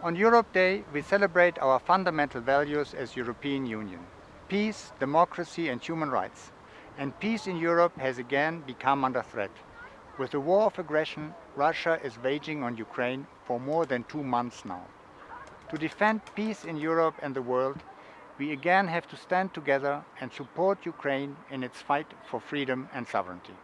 On Europe Day, we celebrate our fundamental values as European Union. Peace, democracy and human rights. And peace in Europe has again become under threat. With the war of aggression Russia is waging on Ukraine for more than two months now. To defend peace in Europe and the world, we again have to stand together and support Ukraine in its fight for freedom and sovereignty.